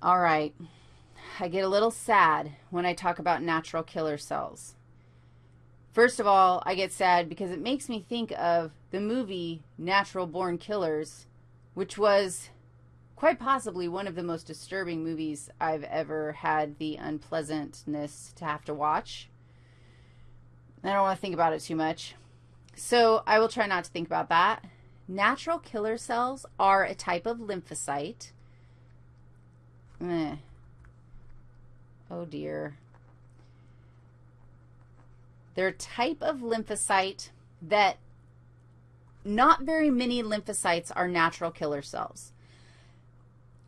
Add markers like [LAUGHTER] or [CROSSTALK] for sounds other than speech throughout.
All right. I get a little sad when I talk about natural killer cells. First of all, I get sad because it makes me think of the movie Natural Born Killers, which was quite possibly one of the most disturbing movies I've ever had the unpleasantness to have to watch. I don't want to think about it too much. So I will try not to think about that. Natural killer cells are a type of lymphocyte. Oh, dear. They're a type of lymphocyte that not very many lymphocytes are natural killer cells.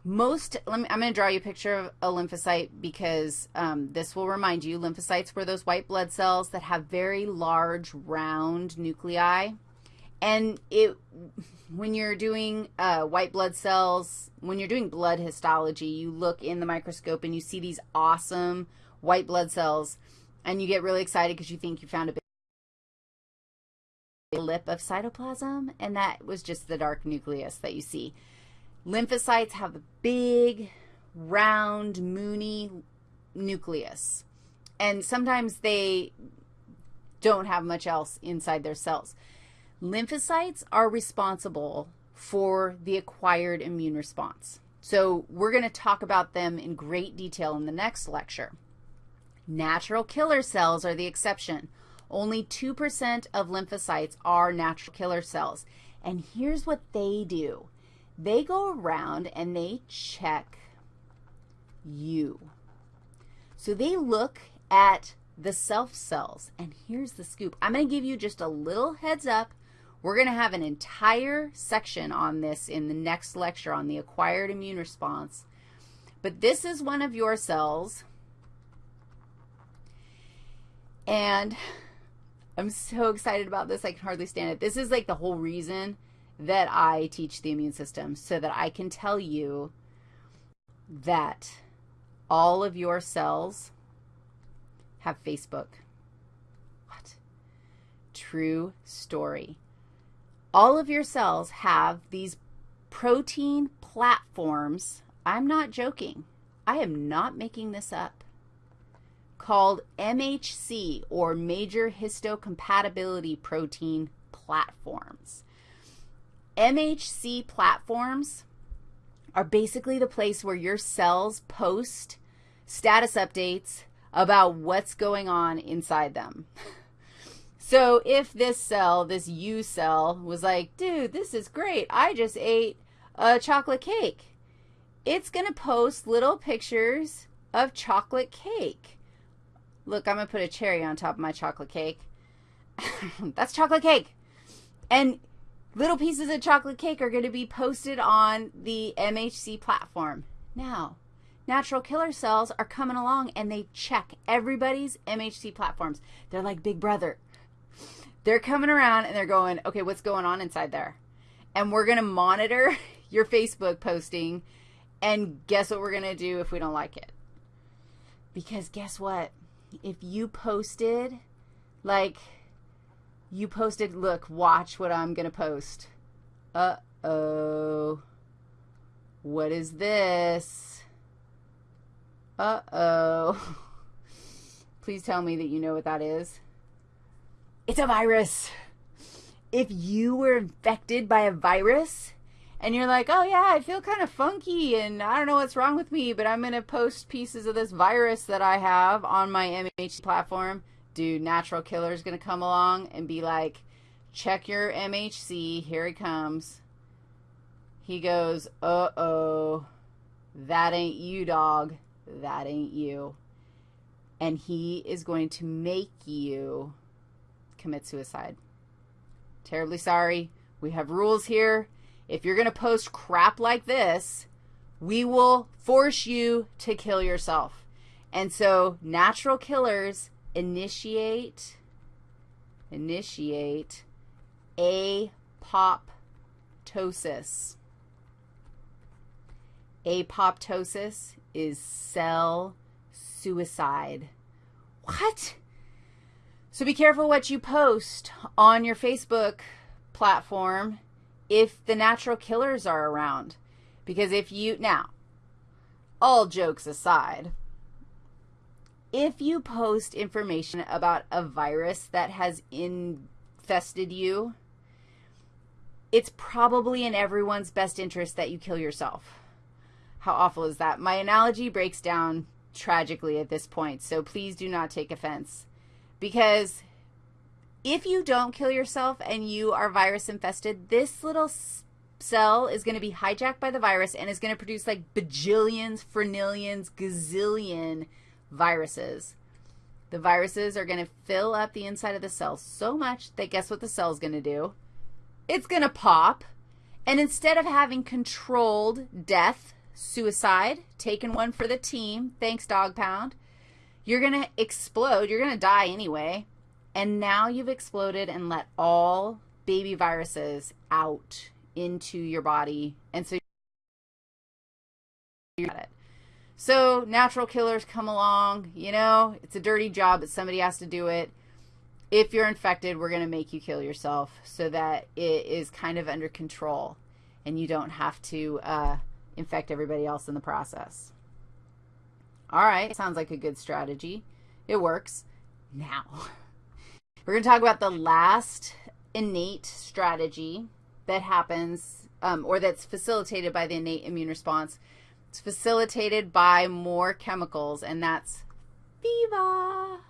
Most, me, I'm going to draw you a picture of a lymphocyte because um, this will remind you, lymphocytes were those white blood cells that have very large, round nuclei. And it, when you're doing uh, white blood cells, when you're doing blood histology, you look in the microscope and you see these awesome white blood cells, and you get really excited because you think you found a big lip of cytoplasm, and that was just the dark nucleus that you see. Lymphocytes have a big, round, moony nucleus, and sometimes they don't have much else inside their cells. Lymphocytes are responsible for the acquired immune response. So we're going to talk about them in great detail in the next lecture. Natural killer cells are the exception. Only 2% of lymphocytes are natural killer cells. And here's what they do. They go around and they check you. So they look at the self cells. And here's the scoop. I'm going to give you just a little heads up. We're going to have an entire section on this in the next lecture on the acquired immune response. But this is one of your cells. And I'm so excited about this. I can hardly stand it. This is like the whole reason that I teach the immune system so that I can tell you that all of your cells have Facebook. What? True story. All of your cells have these protein platforms. I'm not joking. I am not making this up called MHC, or Major Histocompatibility Protein Platforms. MHC platforms are basically the place where your cells post status updates about what's going on inside them. [LAUGHS] so if this cell, this U cell, was like, dude, this is great. I just ate a chocolate cake. It's going to post little pictures of chocolate cake. Look, I'm going to put a cherry on top of my chocolate cake. [LAUGHS] That's chocolate cake. And Little pieces of chocolate cake are going to be posted on the MHC platform. Now, natural killer cells are coming along and they check everybody's MHC platforms. They're like Big Brother. They're coming around and they're going, okay, what's going on inside there? And we're going to monitor [LAUGHS] your Facebook posting and guess what we're going to do if we don't like it? Because guess what? If you posted like you posted, look, watch what I'm going to post. Uh-oh. What is this? Uh-oh. [LAUGHS] Please tell me that you know what that is. It's a virus. If you were infected by a virus and you're like, oh, yeah, I feel kind of funky and I don't know what's wrong with me, but I'm going to post pieces of this virus that I have on my MHC platform, dude, Natural Killer is going to come along and be like, check your MHC. Here he comes. He goes, uh-oh, that ain't you, dog. That ain't you. And he is going to make you commit suicide. Terribly sorry. We have rules here. If you're going to post crap like this, we will force you to kill yourself. And so natural killers initiate, initiate apoptosis. Apoptosis is cell suicide. What? So be careful what you post on your Facebook platform if the natural killers are around. Because if you, now, all jokes aside, if you post information about a virus that has infested you, it's probably in everyone's best interest that you kill yourself. How awful is that? My analogy breaks down tragically at this point, so please do not take offense. Because if you don't kill yourself and you are virus infested, this little cell is going to be hijacked by the virus and is going to produce like bajillions, frenillions, gazillion viruses. The viruses are going to fill up the inside of the cell so much that guess what the cell is going to do? It's going to pop. And instead of having controlled death, suicide, taking one for the team, thanks dog pound, you're going to explode. You're going to die anyway. And now you've exploded and let all baby viruses out into your body. And so you got it. So natural killers come along, you know, it's a dirty job, but somebody has to do it. If you're infected, we're going to make you kill yourself so that it is kind of under control and you don't have to uh, infect everybody else in the process. All right, sounds like a good strategy. It works. Now, [LAUGHS] we're going to talk about the last innate strategy that happens um, or that's facilitated by the innate immune response it's facilitated by more chemicals, and that's fever.